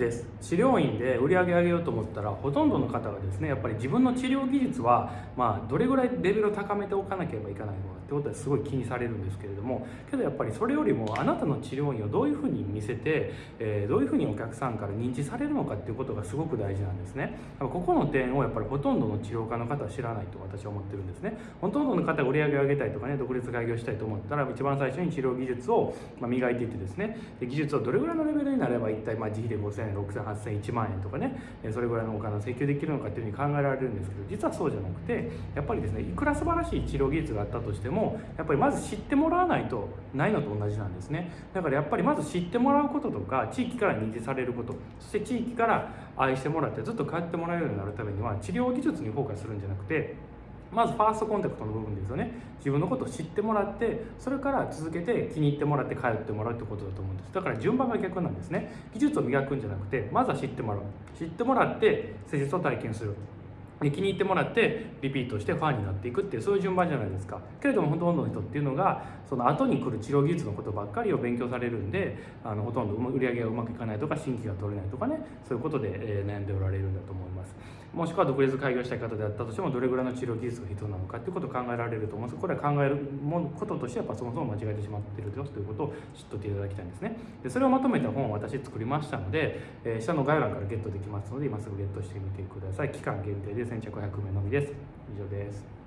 です。治療院で売り上げ上げようと思ったらほとんどの方がですねやっぱり自分の治療技術は、まあ、どれぐらいレベルを高めておかなければいけないのかってことはすごい気にされるんですけれどもけどやっぱりそれよりもあなたの治療院をどういうふうに見せて、えー、どういうふうにお客さんから認知されるのかっていうことがすごく大事なんですね。ここの点をやっぱりほとんどの治療家の方は知らないと私は思ってるんですね。ほとんどの方が売り上げを上げたいとかね独立開業したいと思ったら一番最初に治療技術を磨いていってですね技術をどれぐらいのレベルになれば一体まあ自費で5000円6000、8000、1万円とかねそれぐらいのお金を請求できるのかっていうふうに考えられるんですけど実はそうじゃなくてやっぱりですねいくら素晴らしい治療技術があったとしてもやっぱりまず知ってもらわないとないのと同じなんですね。だからやっぱりまず知ってもらうこととか地域から認知されることそして地域から愛してもらってずっと帰ってもらえるようになるためには治療技術にフォーカスするんじゃなくてまずファーストコンタクトの部分ですよね。自分のことを知ってもらってそれから続けて気に入ってもらって通ってもらうってことだと思うんです。だから順番が逆なんですね。技術を磨くんじゃなくてまずは知ってもらう。知ってもらって施術を体験する。で気に入ってもらってリピートしてファンになっていくっていうそういう順番じゃないですか。けれどもほとんどの人っていうのがその後に来る治療技術のことばっかりを勉強されるんであのほとんど売り上げがうまくいかないとか新規が取れないとかねそういうことで、え悩んでおられるんだと思います。もしくは独立開業したい方であったとしてもどれぐらいの治療技術が必要なのかっていうことを考えられると思うんです。これは考えることとしてやっぱそもそも間違えてしまってるよということを知っておいていただきたいんですね。でそれをまとめた本を私作りましたので、えー、下の概要欄からゲットできますので今すぐゲットしてみてください。期間限定です。3100名のみです。以上です。